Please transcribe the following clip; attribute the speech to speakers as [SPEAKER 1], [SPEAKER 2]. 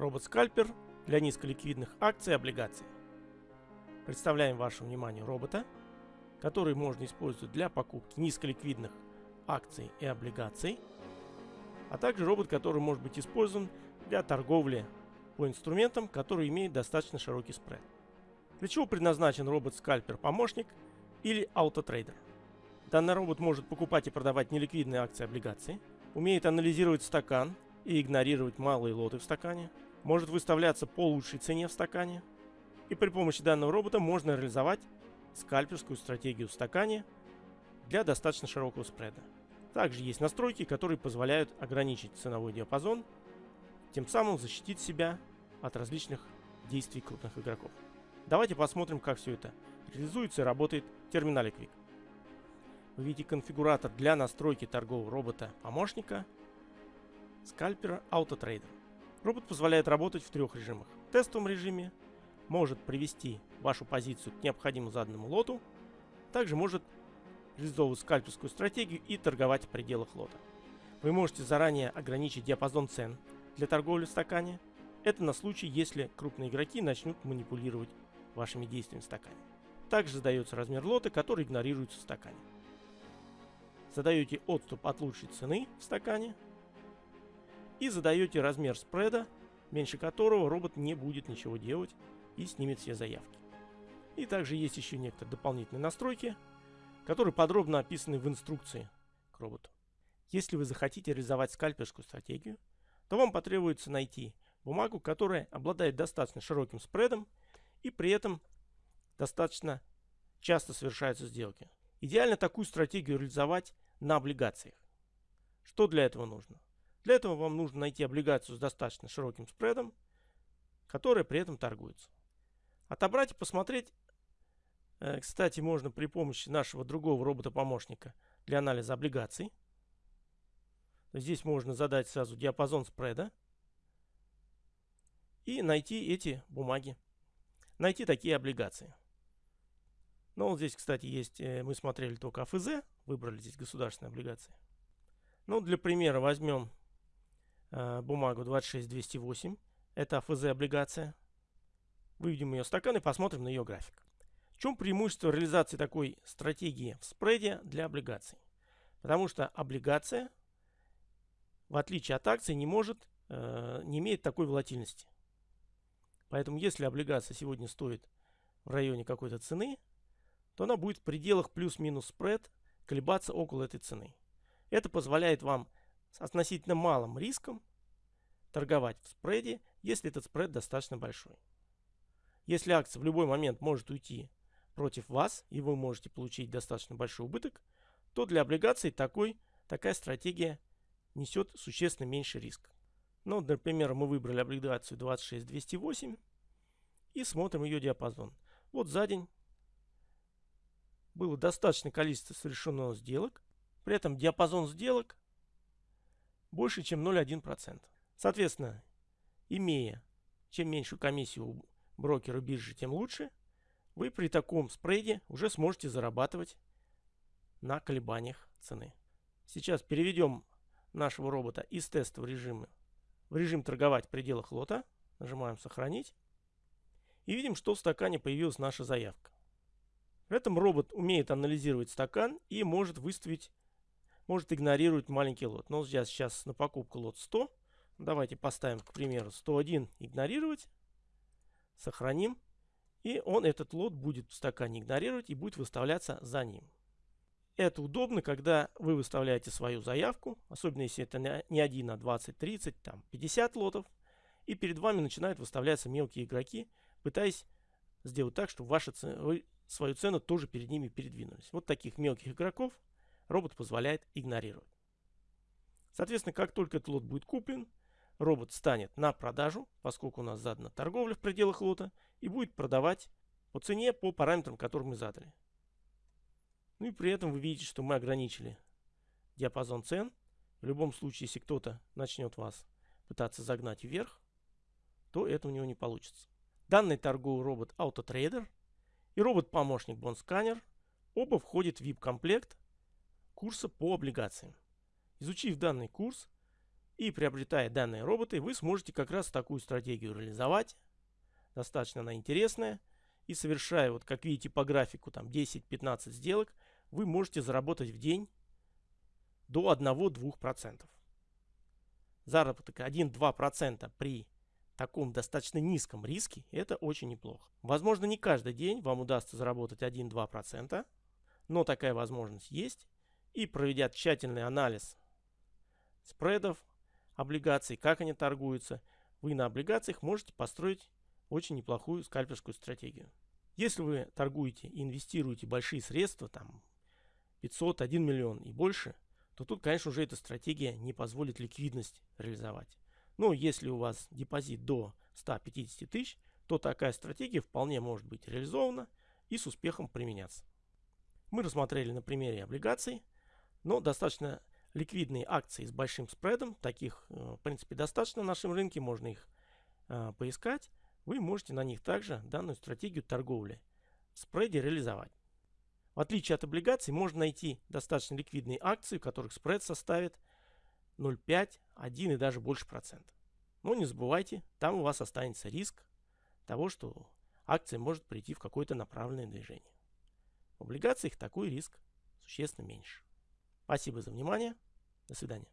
[SPEAKER 1] Робот-скальпер для низколиквидных акций и облигаций. Представляем вашему вниманию робота, который можно использовать для покупки низколиквидных акций и облигаций, а также робот, который может быть использован для торговли по инструментам, которые имеют достаточно широкий спред. Для чего предназначен робот-скальпер-помощник или аутотрейдер? Данный робот может покупать и продавать неликвидные акции и облигации, умеет анализировать стакан и игнорировать малые лоты в стакане, может выставляться по лучшей цене в стакане, и при помощи данного робота можно реализовать скальперскую стратегию в стакане для достаточно широкого спреда. Также есть настройки, которые позволяют ограничить ценовой диапазон, тем самым защитить себя от различных действий крупных игроков. Давайте посмотрим, как все это реализуется и работает в терминале Quick. Вы видите конфигуратор для настройки торгового робота-помощника скальпера AutoTrader. Робот позволяет работать в трех режимах. В тестовом режиме может привести вашу позицию к необходимому заданному лоту, также может реализовывать скальперскую стратегию и торговать в пределах лота. Вы можете заранее ограничить диапазон цен для торговли в стакане. Это на случай, если крупные игроки начнут манипулировать вашими действиями в стакане. Также задается размер лота, который игнорируется в стакане. Задаете отступ от лучшей цены в стакане и задаете размер спреда, меньше которого робот не будет ничего делать и снимет все заявки. И также есть еще некоторые дополнительные настройки, которые подробно описаны в инструкции к роботу. Если вы захотите реализовать скальперскую стратегию, то вам потребуется найти бумагу, которая обладает достаточно широким спредом и при этом достаточно часто совершаются сделки. Идеально такую стратегию реализовать на облигациях. Что для этого нужно? Для этого вам нужно найти облигацию с достаточно широким спредом, которая при этом торгуется. Отобрать и посмотреть, э, кстати, можно при помощи нашего другого робота-помощника для анализа облигаций. Здесь можно задать сразу диапазон спреда и найти эти бумаги, найти такие облигации. Но вот здесь, кстати, есть, э, мы смотрели только АФЗ, выбрали здесь государственные облигации. Ну, для примера возьмем э, бумагу 26208. Это АФЗ облигация. Выведем ее в стакан и посмотрим на ее график. В чем преимущество реализации такой стратегии в спреде для облигаций? Потому что облигация, в отличие от акций, не может, э, не имеет такой волатильности. Поэтому если облигация сегодня стоит в районе какой-то цены, то она будет в пределах плюс-минус спред колебаться около этой цены. Это позволяет вам с относительно малым риском торговать в спреде, если этот спред достаточно большой. Если акция в любой момент может уйти против вас, и вы можете получить достаточно большой убыток, то для облигаций такой, такая стратегия несет существенно меньше риск. Ну, например, мы выбрали облигацию 26208 и смотрим ее диапазон. Вот за день было достаточное количество совершенных сделок. При этом диапазон сделок больше, чем 0,1%. Соответственно, имея чем меньшую комиссию у брокера биржи, тем лучше, вы при таком спрейде уже сможете зарабатывать на колебаниях цены. Сейчас переведем нашего робота из тестового режима в режим торговать в пределах лота. Нажимаем сохранить. И видим, что в стакане появилась наша заявка. При этом робот умеет анализировать стакан и может выставить, может игнорировать маленький лот. Но сейчас, сейчас на покупку лот 100. Давайте поставим, к примеру, 101 игнорировать. Сохраним. И он этот лот будет в стакане игнорировать и будет выставляться за ним. Это удобно, когда вы выставляете свою заявку, особенно если это не 1, а 20, 30, там 50 лотов. И перед вами начинают выставляться мелкие игроки, пытаясь сделать так, чтобы ваша цена, свою цену тоже перед ними передвинулись. Вот таких мелких игроков робот позволяет игнорировать. Соответственно, как только этот лот будет куплен, робот станет на продажу, поскольку у нас задана торговля в пределах лота, и будет продавать по цене, по параметрам, которые мы задали. Ну и при этом вы видите, что мы ограничили диапазон цен. В любом случае, если кто-то начнет вас пытаться загнать вверх, то это у него не получится. Данный торговый робот AutoTrader и робот-помощник BondScanner оба входят в VIP-комплект курса по облигациям. Изучив данный курс И приобретая данные роботы, вы сможете как раз такую стратегию реализовать. Достаточно она интересная. И совершая, вот как видите по графику, там 10-15 сделок, вы можете заработать в день до 1-2%. Заработок 1-2% при таком достаточно низком риске, это очень неплохо. Возможно, не каждый день вам удастся заработать 1-2%, но такая возможность есть. И проведя тщательный анализ спредов, облигаций, как они торгуются, вы на облигациях можете построить очень неплохую скальперскую стратегию. Если вы торгуете и инвестируете большие средства, там 500, 1 миллион и больше, то тут, конечно, уже эта стратегия не позволит ликвидность реализовать. Но если у вас депозит до 150 тысяч, то такая стратегия вполне может быть реализована и с успехом применяться. Мы рассмотрели на примере облигаций, но достаточно ликвидные акции с большим спредом, таких э, в принципе достаточно в нашем рынке, можно их э, поискать. Вы можете на них также данную стратегию торговли в спреде реализовать. В отличие от облигаций, можно найти достаточно ликвидные акции, у которых спред составит 0,5, 1 и даже больше процентов. Но не забывайте, там у вас останется риск того, что акция может прийти в какое-то направленное движение. В облигациях такой риск существенно меньше. Спасибо за внимание. До свидания.